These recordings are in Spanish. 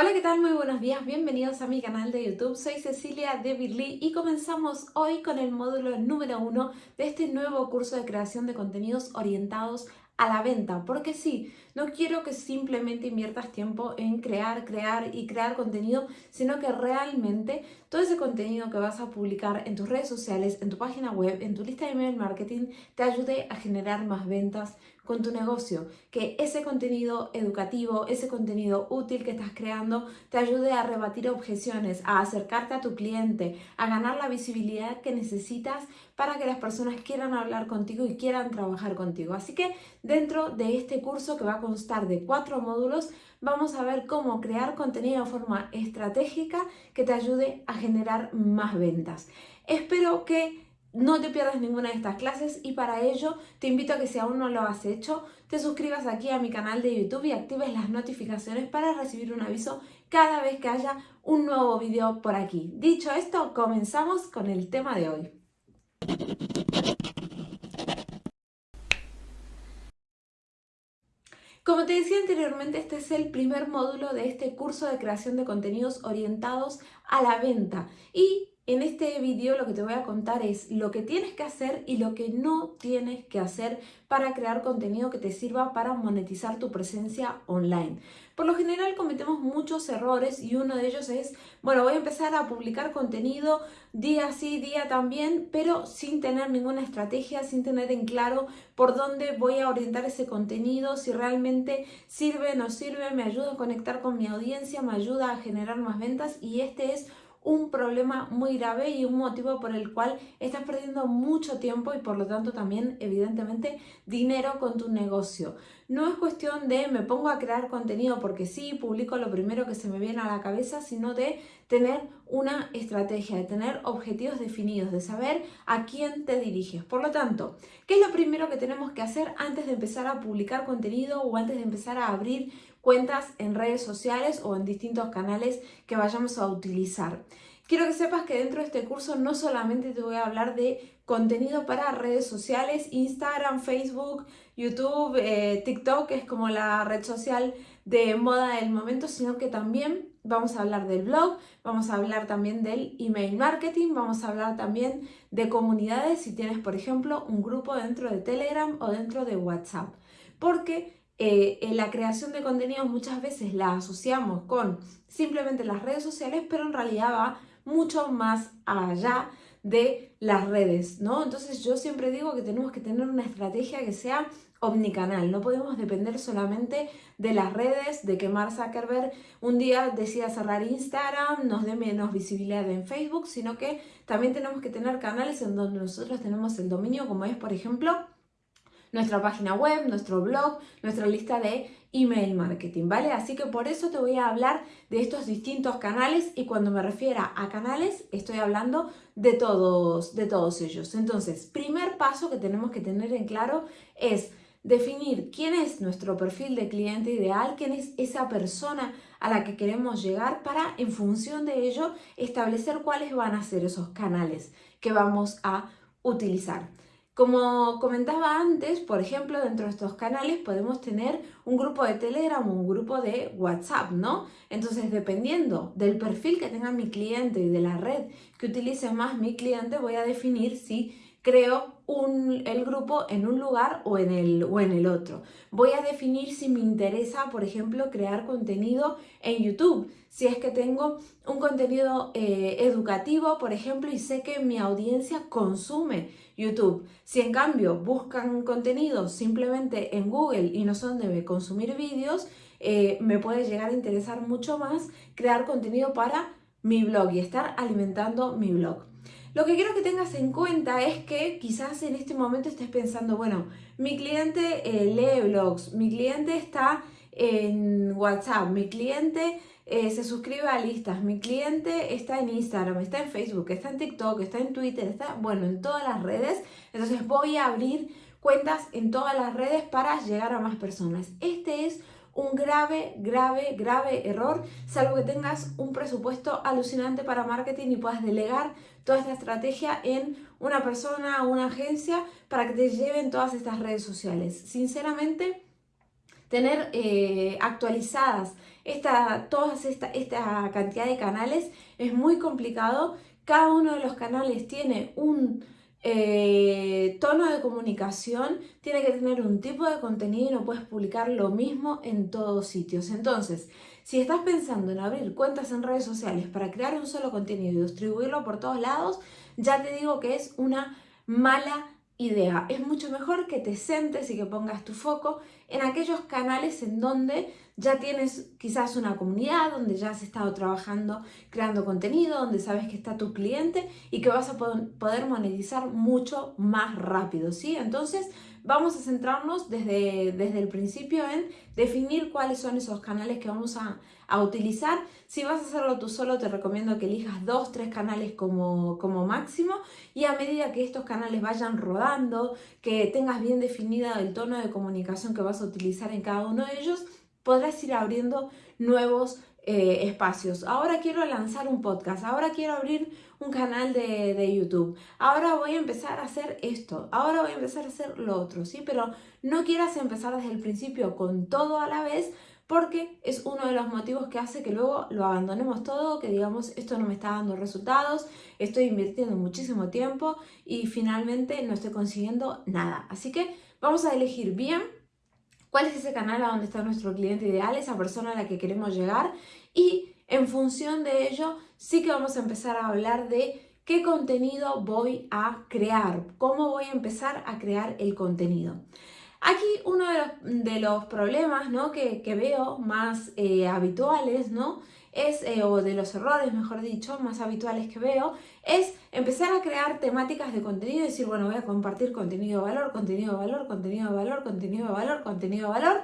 Hola, ¿qué tal? Muy buenos días, bienvenidos a mi canal de YouTube. Soy Cecilia de Birly y comenzamos hoy con el módulo número uno de este nuevo curso de creación de contenidos orientados a la venta, porque sí, no quiero que simplemente inviertas tiempo en crear, crear y crear contenido, sino que realmente todo ese contenido que vas a publicar en tus redes sociales, en tu página web, en tu lista de email marketing, te ayude a generar más ventas con tu negocio, que ese contenido educativo, ese contenido útil que estás creando te ayude a rebatir objeciones, a acercarte a tu cliente, a ganar la visibilidad que necesitas para que las personas quieran hablar contigo y quieran trabajar contigo. Así que dentro de este curso que va a constar de cuatro módulos, vamos a ver cómo crear contenido de forma estratégica que te ayude a generar más ventas. Espero que no te pierdas ninguna de estas clases y para ello te invito a que si aún no lo has hecho, te suscribas aquí a mi canal de YouTube y actives las notificaciones para recibir un aviso cada vez que haya un nuevo vídeo por aquí. Dicho esto, comenzamos con el tema de hoy. Como te decía anteriormente, este es el primer módulo de este curso de creación de contenidos orientados a la venta y en este vídeo lo que te voy a contar es lo que tienes que hacer y lo que no tienes que hacer para crear contenido que te sirva para monetizar tu presencia online. Por lo general cometemos muchos errores y uno de ellos es, bueno, voy a empezar a publicar contenido día sí, día también, pero sin tener ninguna estrategia, sin tener en claro por dónde voy a orientar ese contenido, si realmente sirve, no sirve, me ayuda a conectar con mi audiencia, me ayuda a generar más ventas y este es un problema muy grave y un motivo por el cual estás perdiendo mucho tiempo y por lo tanto también evidentemente dinero con tu negocio. No es cuestión de me pongo a crear contenido porque sí, publico lo primero que se me viene a la cabeza, sino de tener una estrategia, de tener objetivos definidos, de saber a quién te diriges. Por lo tanto, ¿qué es lo primero que tenemos que hacer antes de empezar a publicar contenido o antes de empezar a abrir cuentas en redes sociales o en distintos canales que vayamos a utilizar. Quiero que sepas que dentro de este curso no solamente te voy a hablar de contenido para redes sociales, Instagram, Facebook, YouTube, eh, TikTok, que es como la red social de moda del momento, sino que también vamos a hablar del blog, vamos a hablar también del email marketing, vamos a hablar también de comunidades si tienes, por ejemplo, un grupo dentro de Telegram o dentro de WhatsApp. Porque eh, en la creación de contenidos muchas veces la asociamos con simplemente las redes sociales, pero en realidad va mucho más allá de las redes, ¿no? Entonces yo siempre digo que tenemos que tener una estrategia que sea omnicanal, no podemos depender solamente de las redes, de que Mark Zuckerberg un día decida cerrar Instagram, nos dé menos visibilidad en Facebook, sino que también tenemos que tener canales en donde nosotros tenemos el dominio, como es por ejemplo nuestra página web, nuestro blog, nuestra lista de email marketing, ¿vale? Así que por eso te voy a hablar de estos distintos canales y cuando me refiera a canales estoy hablando de todos, de todos ellos. Entonces, primer paso que tenemos que tener en claro es definir quién es nuestro perfil de cliente ideal, quién es esa persona a la que queremos llegar para, en función de ello, establecer cuáles van a ser esos canales que vamos a utilizar. Como comentaba antes, por ejemplo, dentro de estos canales podemos tener un grupo de Telegram o un grupo de WhatsApp, ¿no? Entonces, dependiendo del perfil que tenga mi cliente y de la red que utilice más mi cliente, voy a definir si creo el grupo en un lugar o en, el, o en el otro. Voy a definir si me interesa, por ejemplo, crear contenido en YouTube. Si es que tengo un contenido eh, educativo, por ejemplo, y sé que mi audiencia consume YouTube. Si en cambio buscan contenido simplemente en Google y no son de consumir vídeos, eh, me puede llegar a interesar mucho más crear contenido para mi blog y estar alimentando mi blog. Lo que quiero que tengas en cuenta es que quizás en este momento estés pensando, bueno, mi cliente eh, lee blogs, mi cliente está en WhatsApp, mi cliente eh, se suscribe a listas, mi cliente está en Instagram, está en Facebook, está en TikTok, está en Twitter, está, bueno, en todas las redes. Entonces voy a abrir cuentas en todas las redes para llegar a más personas. Este es un grave, grave, grave error, salvo que tengas un presupuesto alucinante para marketing y puedas delegar toda esta estrategia en una persona o una agencia para que te lleven todas estas redes sociales. Sinceramente, tener eh, actualizadas esta, toda esta, esta cantidad de canales es muy complicado. Cada uno de los canales tiene un eh, tono de comunicación, tiene que tener un tipo de contenido y no puedes publicar lo mismo en todos sitios. Entonces, si estás pensando en abrir cuentas en redes sociales para crear un solo contenido y distribuirlo por todos lados, ya te digo que es una mala idea. Es mucho mejor que te centres y que pongas tu foco en aquellos canales en donde ya tienes quizás una comunidad, donde ya has estado trabajando creando contenido, donde sabes que está tu cliente y que vas a poder monetizar mucho más rápido, ¿sí? Entonces, vamos a centrarnos desde, desde el principio en definir cuáles son esos canales que vamos a, utilizar. Si vas a hacerlo tú solo, te recomiendo que elijas dos, tres canales como, como máximo y a medida que estos canales vayan rodando, que tengas bien definida el tono de comunicación que vas a utilizar en cada uno de ellos, podrás ir abriendo nuevos eh, espacios. Ahora quiero lanzar un podcast, ahora quiero abrir un canal de, YouTube, ahora voy a empezar a hacer esto, ahora voy a empezar a hacer lo otro, ¿sí? Pero no quieras empezar desde el principio con todo a la vez porque es uno de los motivos que hace que luego lo abandonemos todo, que digamos esto no me está dando resultados, estoy invirtiendo muchísimo tiempo y finalmente no estoy consiguiendo nada. Así que vamos a elegir bien cuál es ese canal a donde está nuestro cliente ideal, esa persona a la que queremos llegar y en función de ello sí que vamos a empezar a hablar de qué contenido voy a crear, cómo voy a empezar a crear el contenido. Aquí uno de los, problemas ¿no? que, veo más eh, habituales ¿no? Eh, o de los errores, mejor dicho, más habituales que veo, es empezar a crear temáticas de contenido decir, bueno, voy a compartir contenido de valor, contenido de valor, contenido de valor, contenido de valor, contenido de valor,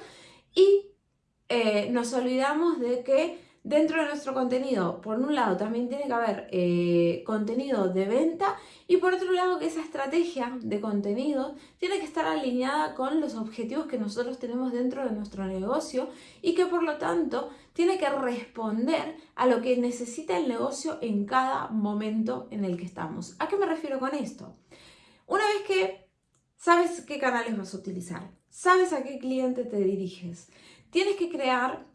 y eh, nos olvidamos de que Dentro de nuestro contenido, por un lado, también tiene que haber eh, contenido de venta y por otro lado que esa estrategia de contenido tiene que estar alineada con los objetivos que nosotros tenemos dentro de nuestro negocio y que por lo tanto tiene que responder a lo que necesita el negocio en cada momento en el que estamos. ¿A qué me refiero con esto? Una vez que sabes qué canales vas a utilizar, sabes a qué cliente te diriges, tienes que crear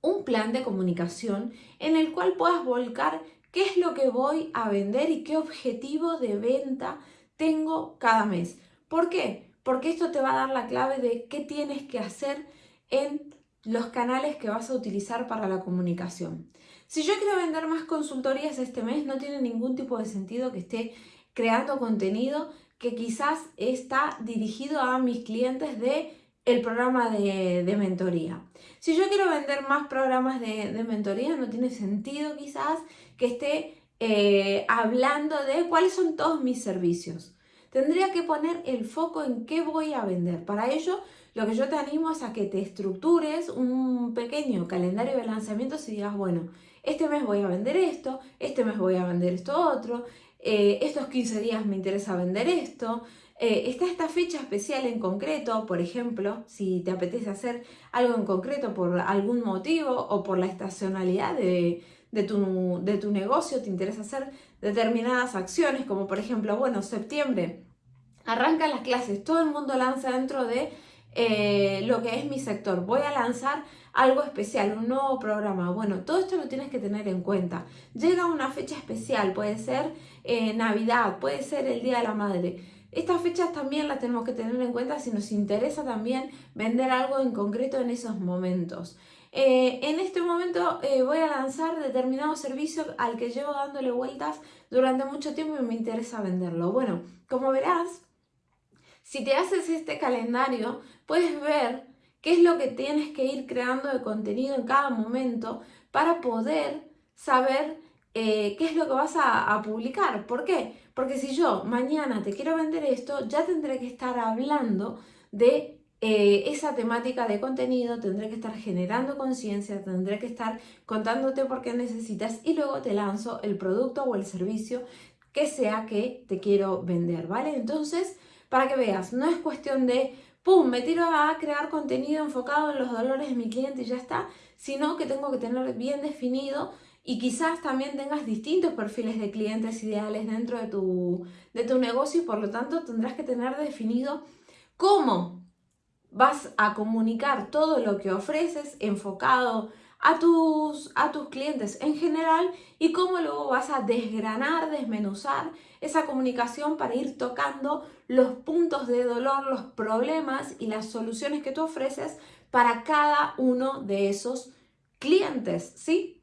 un plan de comunicación en el cual puedas volcar qué es lo que voy a vender y qué objetivo de venta tengo cada mes. ¿Por qué? Porque esto te va a dar la clave de qué tienes que hacer en los canales que vas a utilizar para la comunicación. Si yo quiero vender más consultorías este mes, no tiene ningún tipo de sentido que esté creando contenido que quizás está dirigido a mis clientes de el programa de, mentoría. Si yo quiero vender más programas de, mentoría, no tiene sentido quizás que esté eh, hablando de cuáles son todos mis servicios. Tendría que poner el foco en qué voy a vender. Para ello, lo que yo te animo es a que te estructures un pequeño calendario de lanzamientos y digas, bueno, este mes voy a vender esto, este mes voy a vender esto otro, eh, estos 15 días me interesa vender esto, eh, está esta fecha especial en concreto, por ejemplo, si te apetece hacer algo en concreto por algún motivo o por la estacionalidad de, tu, de tu negocio, te interesa hacer determinadas acciones, como por ejemplo, bueno, septiembre, arrancan las clases, todo el mundo lanza dentro de eh, lo que es mi sector. Voy a lanzar algo especial, un nuevo programa. Bueno, todo esto lo tienes que tener en cuenta. Llega una fecha especial, puede ser eh, Navidad, puede ser el Día de la Madre. Estas fechas también las tenemos que tener en cuenta si nos interesa también vender algo en concreto en esos momentos. Eh, en este momento eh, voy a lanzar determinado servicio al que llevo dándole vueltas durante mucho tiempo y me interesa venderlo. Bueno, como verás, si te haces este calendario, puedes ver qué es lo que tienes que ir creando de contenido en cada momento para poder saber eh, qué es lo que vas a, publicar. ¿Por qué? Porque si yo mañana te quiero vender esto, ya tendré que estar hablando de eh, esa temática de contenido, tendré que estar generando conciencia, tendré que estar contándote por qué necesitas y luego te lanzo el producto o el servicio que sea que te quiero vender, ¿vale? Entonces, para que veas, no es cuestión de, ¡pum!, me tiro a crear contenido enfocado en los dolores de mi cliente y ya está, sino que tengo que tener bien definido y quizás también tengas distintos perfiles de clientes ideales dentro de tu, de tu negocio y por lo tanto tendrás que tener definido cómo vas a comunicar todo lo que ofreces enfocado a tus, a tus clientes en general y cómo luego vas a desgranar, desmenuzar esa comunicación para ir tocando los puntos de dolor, los problemas y las soluciones que tú ofreces para cada uno de esos clientes, ¿sí?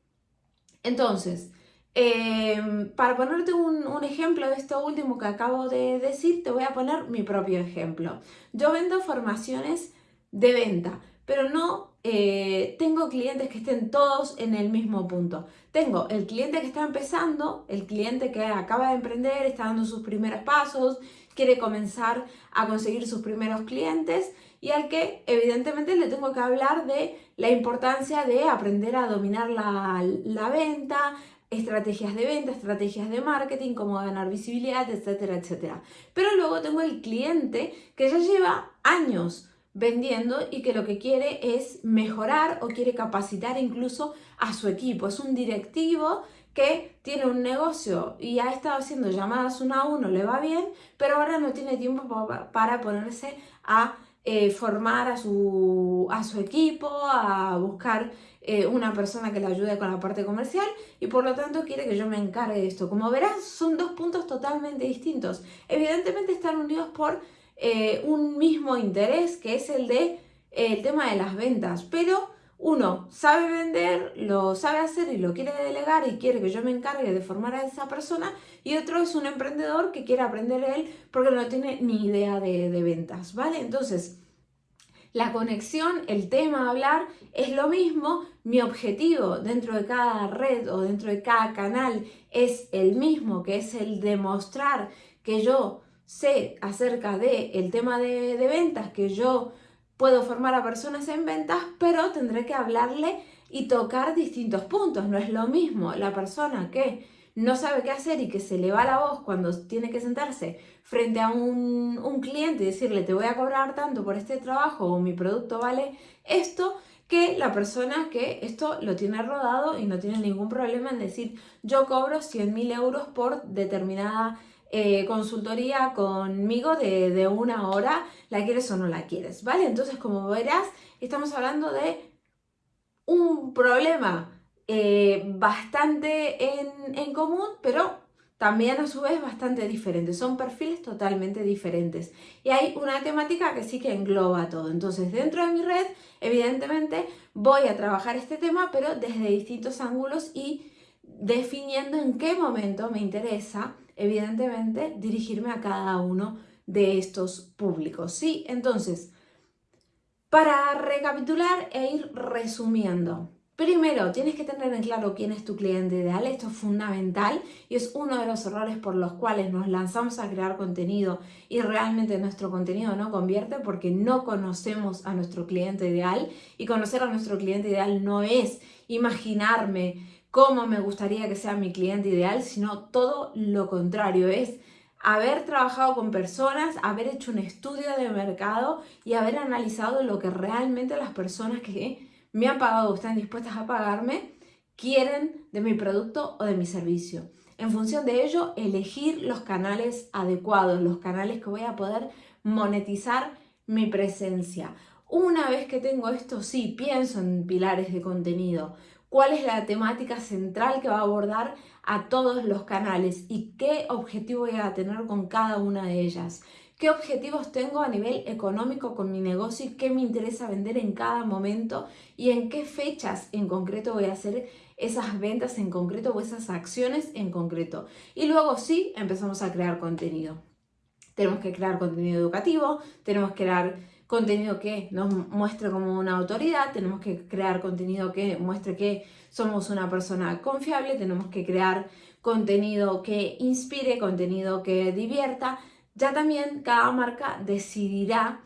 Entonces, em, para ponerte un, ejemplo de esto último que acabo de decir, te voy a poner mi propio ejemplo. Yo vendo formaciones de venta, pero no eh, tengo clientes que estén todos en el mismo punto. Tengo el cliente que está empezando, el cliente que acaba de emprender, está dando sus primeros pasos, quiere comenzar a conseguir sus primeros clientes y al que evidentemente le tengo que hablar de la importancia de aprender a dominar la, la venta, estrategias de venta, estrategias de marketing, cómo ganar visibilidad, etcétera, etcétera. Pero luego tengo el cliente que ya lleva años vendiendo y que lo que quiere es mejorar o quiere capacitar incluso a su equipo. Es un directivo que tiene un negocio y ha estado haciendo llamadas uno a uno, le va bien, pero ahora no tiene tiempo para ponerse a eh, formar a su, a su, equipo, a buscar eh, una persona que le ayude con la parte comercial y por lo tanto quiere que yo me encargue de esto. Como verás, son dos puntos totalmente distintos. Evidentemente están unidos por eh, un mismo interés que es el de el tema de las ventas, pero uno sabe vender, lo sabe hacer y lo quiere delegar y quiere que yo me encargue de formar a esa persona y otro es un emprendedor que quiere aprender él porque no tiene ni idea de, de ventas, ¿vale? Entonces, la conexión, el tema hablar es lo mismo, mi objetivo dentro de cada red o dentro de cada canal es el mismo, que es el demostrar que yo sé acerca del el tema de, de ventas, que yo puedo formar a personas en ventas, pero tendré que hablarle y tocar distintos puntos. No es lo mismo la persona que no sabe qué hacer y que se le va la voz cuando tiene que sentarse frente a un, cliente y decirle te voy a cobrar tanto por este trabajo o mi producto vale esto, que la persona que esto lo tiene rodado y no tiene ningún problema en decir yo cobro 100.000 euros por determinada eh, consultoría conmigo de, una hora, la quieres o no la quieres, ¿vale? Entonces, como verás, estamos hablando de un problema eh, bastante en, en común, pero también a su vez bastante diferente. Son perfiles totalmente diferentes. Y hay una temática que sí que engloba todo. Entonces, dentro de mi red, evidentemente, voy a trabajar este tema, pero desde distintos ángulos y definiendo en qué momento me interesa evidentemente, dirigirme a cada uno de estos públicos. ¿sí? Entonces, para recapitular e ir resumiendo, Primero, tienes que tener en claro quién es tu cliente ideal, esto es fundamental y es uno de los errores por los cuales nos lanzamos a crear contenido y realmente nuestro contenido no convierte porque no conocemos a nuestro cliente ideal y conocer a nuestro cliente ideal no es imaginarme cómo me gustaría que sea mi cliente ideal, sino todo lo contrario, es haber trabajado con personas, haber hecho un estudio de mercado y haber analizado lo que realmente las personas que me han pagado o están dispuestas a pagarme quieren de mi producto o de mi servicio. En función de ello, elegir los canales adecuados, los canales que voy a poder monetizar mi presencia. Una vez que tengo esto, sí, pienso en pilares de contenido cuál es la temática central que va a abordar a todos los canales y qué objetivo voy a tener con cada una de ellas. ¿Qué objetivos tengo a nivel económico con mi negocio y qué me interesa vender en cada momento y en qué fechas en concreto voy a hacer esas ventas en concreto o esas acciones en concreto? Y luego sí, empezamos a crear contenido. Tenemos que crear contenido educativo, tenemos que crear contenido que nos muestre como una autoridad, tenemos que crear contenido que muestre que somos una persona confiable, tenemos que crear contenido que inspire, contenido que divierta. Ya también cada marca decidirá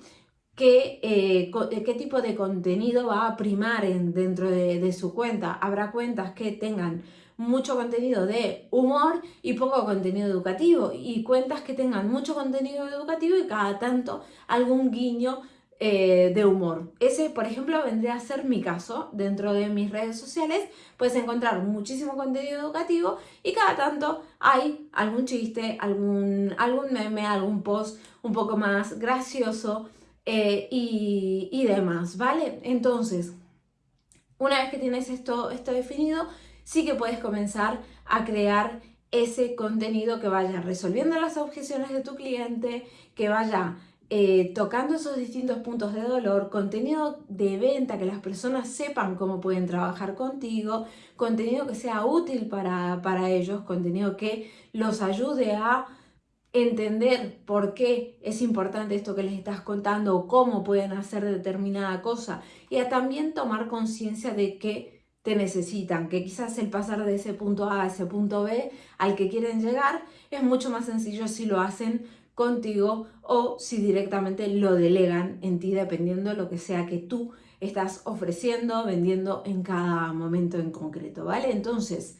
qué, eh, qué tipo de contenido va a primar en, dentro de, de su cuenta. Habrá cuentas que tengan mucho contenido de humor y poco contenido educativo y cuentas que tengan mucho contenido educativo y cada tanto algún guiño eh, de humor. Ese, por ejemplo, vendría a ser mi caso. Dentro de mis redes sociales puedes encontrar muchísimo contenido educativo y cada tanto hay algún chiste, algún, algún meme, algún post un poco más gracioso eh, y, y, demás, ¿vale? Entonces, una vez que tienes esto, esto definido, sí que puedes comenzar a crear ese contenido que vaya resolviendo las objeciones de tu cliente, que vaya eh, tocando esos distintos puntos de dolor, contenido de venta, que las personas sepan cómo pueden trabajar contigo, contenido que sea útil para, para ellos, contenido que los ayude a entender por qué es importante esto que les estás contando o cómo pueden hacer determinada cosa. Y a también tomar conciencia de que te necesitan, que quizás el pasar de ese punto A a ese punto B al que quieren llegar es mucho más sencillo si lo hacen contigo o si directamente lo delegan en ti dependiendo de lo que sea que tú estás ofreciendo, vendiendo en cada momento en concreto, ¿vale? Entonces,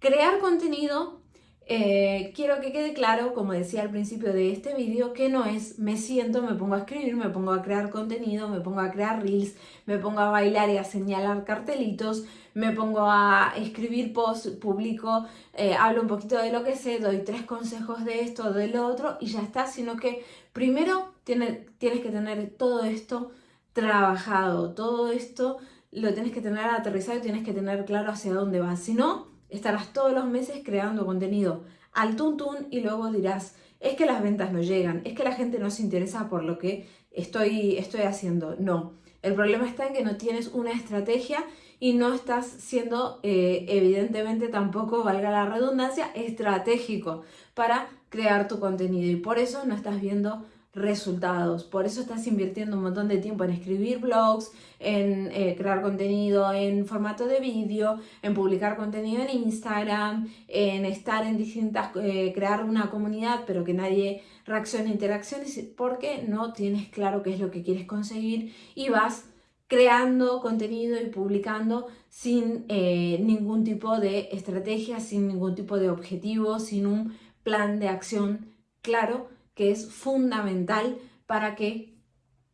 crear contenido eh, quiero que quede claro, como decía al principio de este vídeo, que no es me siento, me pongo a escribir, me pongo a crear contenido, me pongo a crear reels, me pongo a bailar y a señalar cartelitos, me pongo a escribir posts, publico, eh, hablo un poquito de lo que sé, doy tres consejos de esto, de lo otro y ya está, sino que primero tienes, tienes que tener todo esto trabajado, todo esto lo tienes que tener aterrizado y tienes que tener claro hacia dónde vas, si no Estarás todos los meses creando contenido al tuntún y luego dirás, es que las ventas no llegan, es que la gente no se interesa por lo que estoy, estoy haciendo. No, el problema está en que no tienes una estrategia y no estás siendo, eh, evidentemente tampoco, valga la redundancia, estratégico para crear tu contenido y por eso no estás viendo resultados. Por eso estás invirtiendo un montón de tiempo en escribir blogs, en eh, crear contenido en formato de vídeo, en publicar contenido en Instagram, en estar en distintas, eh, crear una comunidad pero que nadie reaccione a interacciones porque no tienes claro qué es lo que quieres conseguir y vas creando contenido y publicando sin eh, ningún tipo de estrategia, sin ningún tipo de objetivo, sin un plan de acción claro que es fundamental para que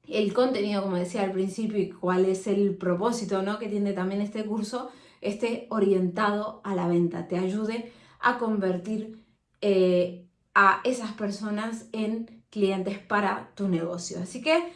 el contenido, como decía al principio, y cuál es el propósito ¿no? que tiene también este curso, esté orientado a la venta, te ayude a convertir eh, a esas personas en clientes para tu negocio. Así que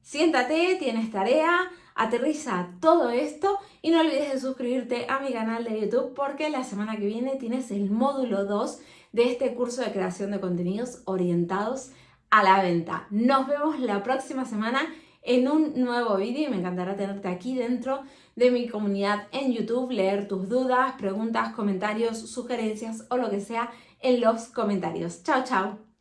siéntate, tienes tarea, aterriza todo esto y no olvides de suscribirte a mi canal de YouTube porque la semana que viene tienes el módulo 2 de este curso de creación de contenidos orientados a la venta. Nos vemos la próxima semana en un nuevo vídeo y me encantará tenerte aquí dentro de mi comunidad en YouTube, leer tus dudas, preguntas, comentarios, sugerencias o lo que sea en los comentarios. Chao, chao.